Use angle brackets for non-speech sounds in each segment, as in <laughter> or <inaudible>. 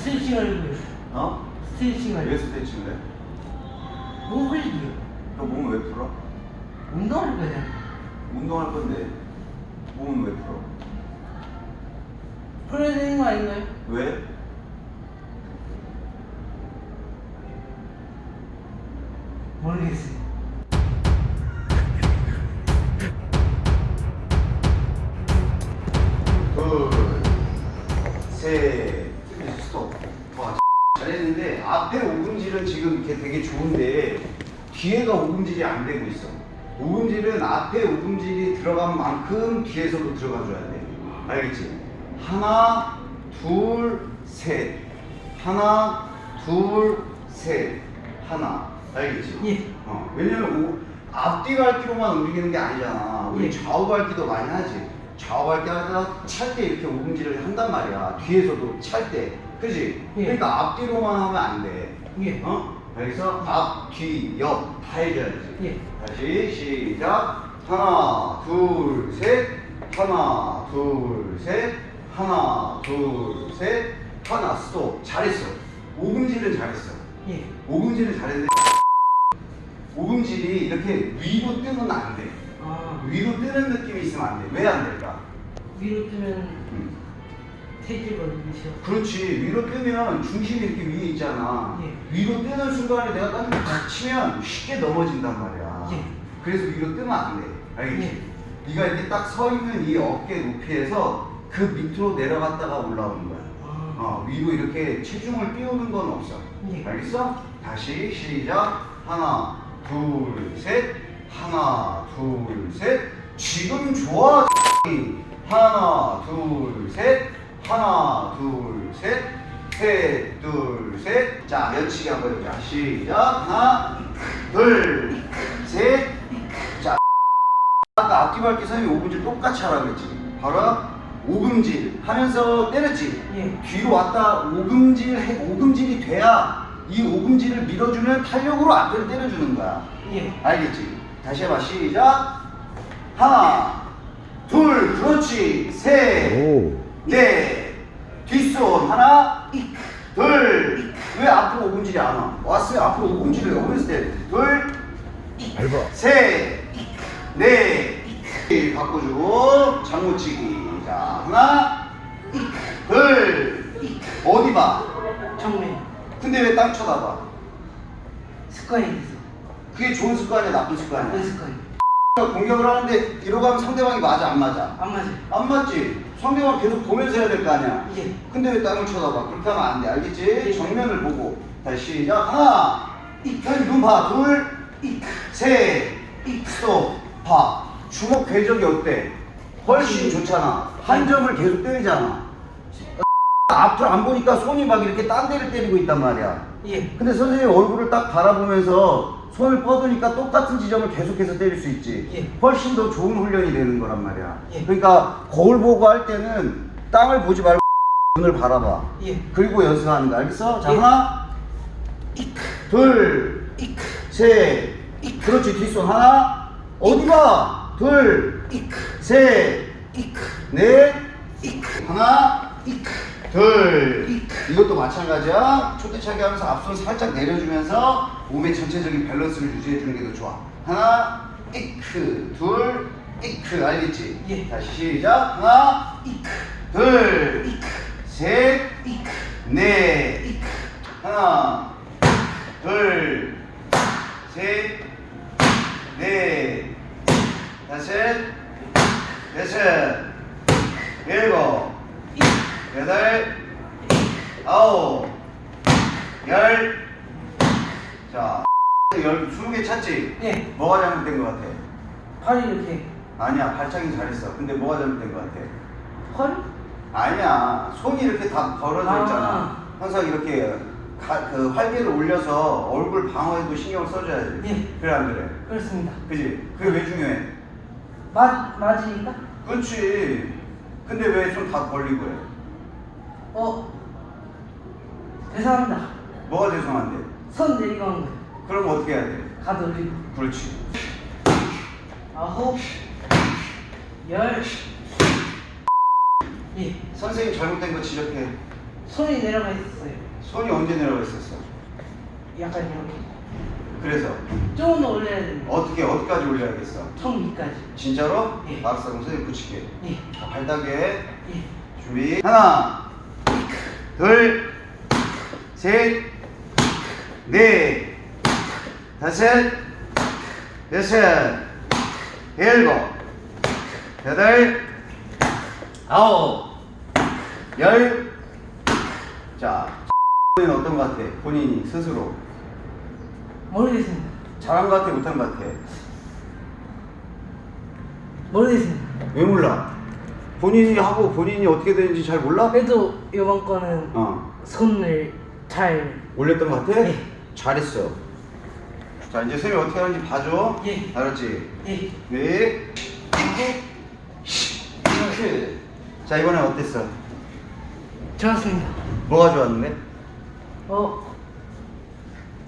스트레칭 하려고요. 어? 스트레칭 왜 하려고. 스트레칭을 해? 몸 흘리기요. 그럼 몸을 왜 풀어? 운동할 거잖아. 운동할 건데 몸은 왜 풀어? 풀어야 되는 거 아닌가요? 왜? 모르겠어요. 둘, 셋, 스톱. 와, 잘했는데 앞에 오금질은 지금 이렇게 되게 좋은데 뒤에가 오금질이 안 되고 있어. 오금질은 앞에 오금질이 들어간 만큼 뒤에서도 들어가줘야 돼. 알겠지? 하나, 둘, 셋. 하나, 둘, 셋. 하나. 알겠지? 예. 어, 왜냐면 오, 앞뒤 갈기로만 움직이는 게 아니잖아. 우리 예. 좌우 갈기도 많이 하지. 좌우 갈기 하다가 찰 때 이렇게 오금질을 한단 말이야. 뒤에서도 찰 때. 그지? 예. 그러니까 앞뒤로만 하면 안 돼. 예. 어? 여기서 앞, 뒤, 옆 다 해줘야지. 예. 다시 시작. 하나, 둘, 셋. 하나, 둘, 셋. 하나, 둘, 셋. 하나, 스톱. 잘했어. 오금질은 잘했어. 예. 오금질은 잘했는데 오금질이 이렇게 위로 뜨면 안 돼. 아, 위로 뜨는 느낌이 있으면 안 돼. 왜 안 될까? 위로 뜨면 음. 그렇지. 위로 뜨면 중심이 이렇게 위에 있잖아. 예. 위로 뜨는 순간에 내가 딴데 치면 쉽게 넘어진단 말이야. 예. 그래서 위로 뜨면 안 돼. 알겠지? 예. 네가 이렇게 딱 서 있는 이 어깨 높이에서 그 밑으로 내려갔다가 올라오는 거야. 아, 어, 위로 이렇게 체중을 띄우는 건 없어. 예. 알겠어? 다시 시작. 하나, 둘, 셋. 하나, 둘, 셋. 지금 좋아. <laughs> 하나, 둘, 셋. 하나, 둘, 셋. 셋, 둘, 셋. 자, 연치기 한번 해보자. 시작. 하나, 둘, 셋. 자, 아까 앞뒤 밟기 선생님이 5분질 똑같이 하라고 했지. 바로 5금질 하면서 때렸지. 예. 뒤로 왔다 5금질 해 5금질이 돼야 이 5금질을 밀어주면 탄력으로 앞을 때려주는 거야. 예. 알겠지? 다시 해봐 시작. 하나, 둘, 그렇지. 셋, 오. 넷, 뒷손 하나, 둘. 왜 앞으로 5금질이 안 와? 왔어요. 앞으로 5금질을 여기서 때. 둘, 밟아. 셋, 넷, 바꿔주고 장모치기. 자, 하나, 둘, 어디 봐? 정면. 근데 왜 땅 쳐다봐? 습관이 돼서. 그게 좋은 습관이야, 나쁜 나쁜 습관이야? 습관이. 공격을 하는데 이러고 하면 상대방이 맞아, 안 맞아? 안 맞아요. 안 맞지? 상대방 계속 보면서 해야 될 거 아니야? 예. 근데 왜 땅을 쳐다봐? 그렇게 하면 안 돼, 알겠지? 예. 정면을 보고. 다시 시작. 하나, 눈 봐. 둘, 셋, 스톱. 봐. 주먹 궤적이 어때? 훨씬 좋잖아. 한 점을 계속 때리잖아. 앞으로 안 보니까 손이 막 이렇게 딴 데를 때리고 있단 말이야. 예. 근데 선생님 얼굴을 딱 바라보면서 손을 뻗으니까 똑같은 지점을 계속해서 때릴 수 있지. 예. 훨씬 더 좋은 훈련이 되는 거란 말이야. 예. 그러니까 거울 보고 할 때는 땅을 보지 말고 <laughs> 눈을 바라봐. 예. 그리고 연습하는 거 알겠어? 자 예. 하나, 둘, 셋, 그렇지 뒷손 하나, 어디 봐? 둘, 셋, 넷, 하나, 둘. 이것도 마찬가지야. 초대차기 하면서 앞손 살짝 내려주면서 몸의 전체적인 밸런스를 유지해 주는 게 더 좋아. 하나, 이크, 둘, 이크, 알겠지? 예. 다시 시작. 하나, 둘, 셋, 넷, 하나, 둘, 셋, 넷, 다섯, 여섯, 일곱, 여덟, 아홉, 열. 자, <laughs> 열, 스무 개 찾지? 예. 뭐가 잘못된 것 같아? 팔이 이렇게. 아니야, 발차기 잘했어. 근데 뭐가 잘못된 것 같아? 헐? 아니야, 손이 이렇게 다 벌어져 아. 있잖아. 항상 이렇게 가, 그 활개를 올려서 얼굴 방어에도 신경을 써줘야지. 예. 그래 안 그래? 그렇습니다. 그지? 그게 왜 중요해? 맞, 맞으니까? 그렇지. 근데 왜 손 다 벌리고 해? 어. 죄송합니다. 뭐가 죄송한데? 손 내리고 한 거예요. 그럼 어떻게 해야 돼? 가드 올리고. 그렇지. 아홉. 열. 예. 선생님 잘못된 거 지적해. 손이 내려가 있었어요. 손이 언제 내려가 있었어? 약간 이렇게. 그래서 조금 더 올려야 됩니다. 어떻게 어디까지 올려야겠어? 턱 위까지. 진짜로? 예. 알았어 그럼 선생님 붙일게 예. 자, 발다게 예. 준비 하나 둘셋 넷 다섯 여섯 일곱 여덟 아홉 열 자 본인 어떤 것 같아? 본인이 스스로 모르겠습니다. 잘한 것 같아 못한 것 같아? 모르겠습니다. 왜 몰라? 본인이 하고 본인이 어떻게 되는지 잘 몰라? 그래도 이번 거는 어 손을 잘. 올렸던 것 같아? 예. 잘했어 자 이제 쌤이 어떻게 하는지 봐줘 예. 알았지? 예. 네 크. 자 이번엔 어땠어? 좋았습니다. 뭐가 좋았는데? 어.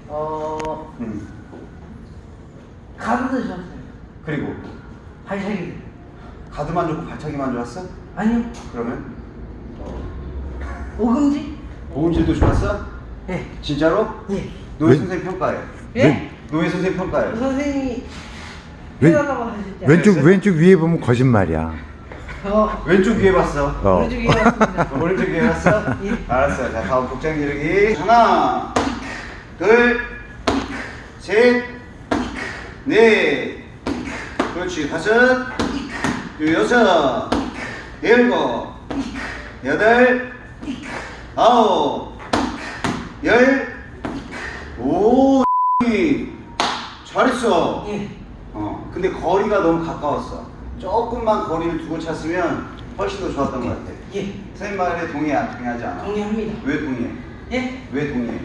어. 응 가드도 좋았어요. 그리고 발차기. 가드만 좋고 발차기만 좋았어? 아니요. 그러면? 오금지? 보음질도 좋았어? 예. 진짜로? 예. 노예 왜? 선생님 평가해 예? 노예 선생님 평가해 선생님이 왼- 왼쪽? 왼쪽 위에 보면 거짓말이야. 어. 왼쪽 위에 봤어 어. 오른쪽이 왔습니다. <laughs> 오른쪽 위에 봤어? 예. 알았어. 자, 다음 복장 기르기. 하나, 둘, 셋, 넷. 그렇지. 다섯, 그 여섯, 일곱, 여덟, 아홉, 열, 오, 잘했어. 예. 어, 근데 거리가 너무 가까웠어. 조금만 거리를 두고 찼으면 훨씬 더 좋았던 것 같아. 예. 선생님 말에 동의해, 안 동의하지 않아? 동의합니다. 왜 동의해? 예? 왜 동의해?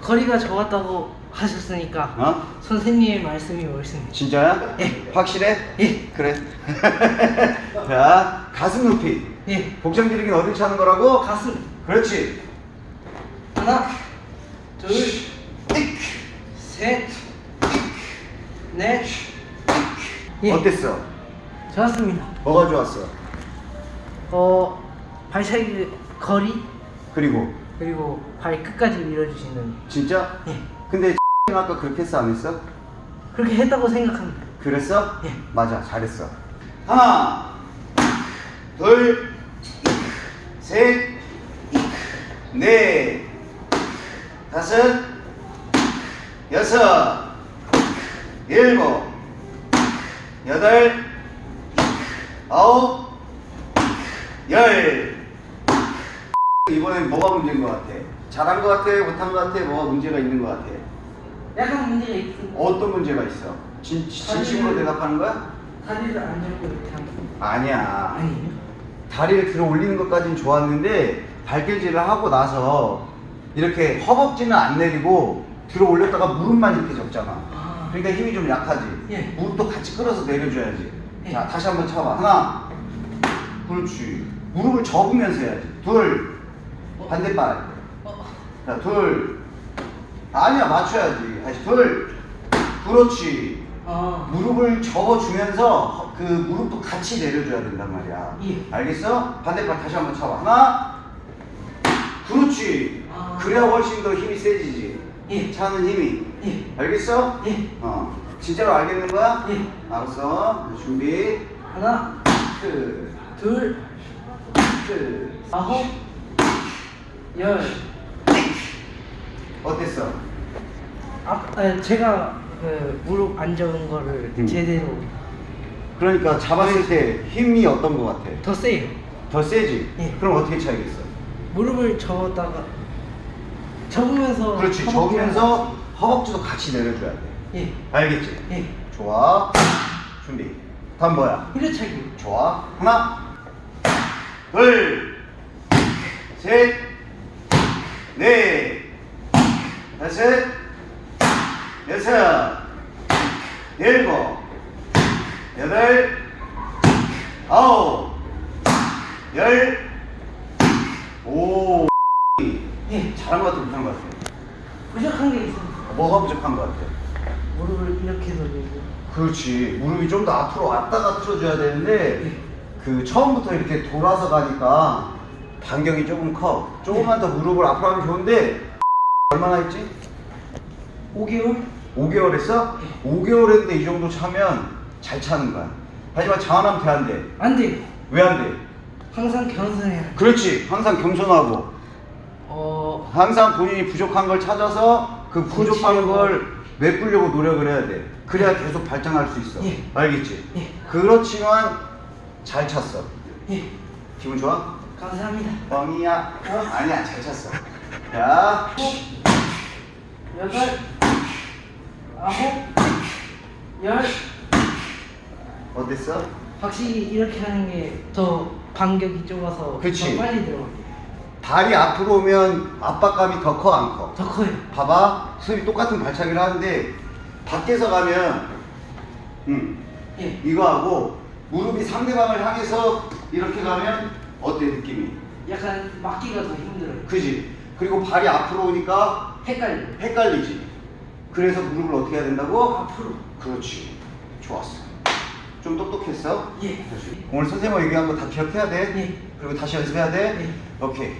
거리가 적었다고 하셨으니까 어? 선생님의 말씀이 옳습니다. 진짜야? 예. 확실해? 예. 그래. <laughs> 자, 가슴 높이. 예. 복장 기르기는 어디 차는 거라고? 가슴. 그렇지. 하나, 둘, 셋, 넷. 예. 어땠어? 좋았습니다. 뭐가 좋았어? 어, 발차기 거리 그리고 그리고 발 끝까지 밀어주시는. 진짜? 예. 근데 아까 그렇게 했어 안 했어? 그렇게 했다고 생각합니다. 그랬어? 예. 맞아, 잘했어. 하나, 둘, 셋, 넷, 다섯, 여섯, 일곱, 여덟, 아홉, 열. 이번엔 뭐가 문제인 것 같아? 잘한 것 같아? 못한 것 같아? 뭐가 문제가 있는 것 같아? 약간 문제가 있습니다. 어떤 문제가 있어? 진, 진심으로 대답하는 거야? 다리를 안 잡고 이렇게 하면. 아니야. 아니에요? 다리를 들어 올리는 것까지는 좋았는데 발길질을 하고 나서 이렇게 허벅지는 안 내리고 들어 올렸다가 무릎만 이렇게 접잖아. 아. 그러니까 힘이 좀 약하지. 예. 무릎도 같이 끌어서 내려줘야지. 예. 자, 다시 한번 쳐봐. 하나. 그렇지. 무릎을 접으면서 해야지. 둘. 반대발. 어. 자, 둘. 아니야, 맞춰야지. 다시 둘. 그렇지. 아. 무릎을 접어주면서 허- 그 무릎도 같이 내려줘야 된단 말이야. 예. 알겠어? 반대발 다시 한번 쳐봐. 하나. 그렇지. 아. 그래야 훨씬 더 힘이 세지지. 예. 차는 힘이. 예. 알겠어? 예. 어. 진짜로 알겠는 거야? 예. 알았어. 준비. 하나, 끝. 둘, 끝. 아홉, 열. 어땠어? 아, 아 제가 그 무릎 안 접은 거를 음. 제대로 그러니까 잡았을 때 힘이 어떤 거 같아? 더 세요. 더 세지? 예. 그럼 어떻게 차야겠어? 무릎을 접었다가 접으면서 그렇지. 접으면서 허벅지도 같이 내려줘야 돼. 예. 알겠지? 예. 좋아. 준비. 다음 뭐야? 후려차기. 좋아. 하나, 둘, 셋, 넷, 다섯, 여섯, 일곱, 여덟, 아홉, 열, 오. 예. 잘한 것 같아, 못한 것 같아? 부족한 게 있습니다. 뭐가 부족한 것 같아? 무릎을 이렇게 돌리고. 그렇지. 무릎이 좀 더 앞으로 왔다가 틀어줘야 되는데 그 처음부터 이렇게 돌아서 가니까 반경이 조금 커. 조금만 더 무릎을 앞으로 하면 좋은데 얼마나 했지? 5개월? 5개월 했어? 5개월 했는데 이 정도 차면 잘 차는 거야. 하지만 장안하면 돼, 안 돼? 안 돼요. 왜안 돼? 항상 겸손해야 돼. 그렇지. 항상 겸손하고 어, 항상 본인이 부족한 걸 찾아서 그 부족한. 걸 메꾸려고 노력을 해야 돼. 그래야 계속 발전할 수 있어. 예. 알겠지? 예. 그렇지만 잘 찼어. 예. 기분 좋아? 감사합니다. 뻥이야. 아니야, 잘 찼어. 자, 여덟, 아홉, 열. 어땠어? 확실히 이렇게 하는 게 더 반격이 좁아서 그치. 더 빨리 들어가 요. 다리 앞으로 오면 압박감이 더 커, 안 커? 더 커요. 봐봐. 수입이 똑같은 발차기를 하는데 밖에서 가면 음, 예. 이거 하고 무릎이 상대방을 향해서 이렇게 가면 어때 느낌이? 약간 막기가 더 힘들어요. 그지? 그리고 발이 앞으로 오니까 헷갈려요. 헷갈리지? 그래서 무릎을 어떻게 해야 된다고? 앞으로. 그렇지. 좋았어. 좀 똑똑했어? 예. 오늘 선생님이 얘기한 거 다 기억해야 돼? 예. 그리고 다시 연습해야 돼? 예. 오케이.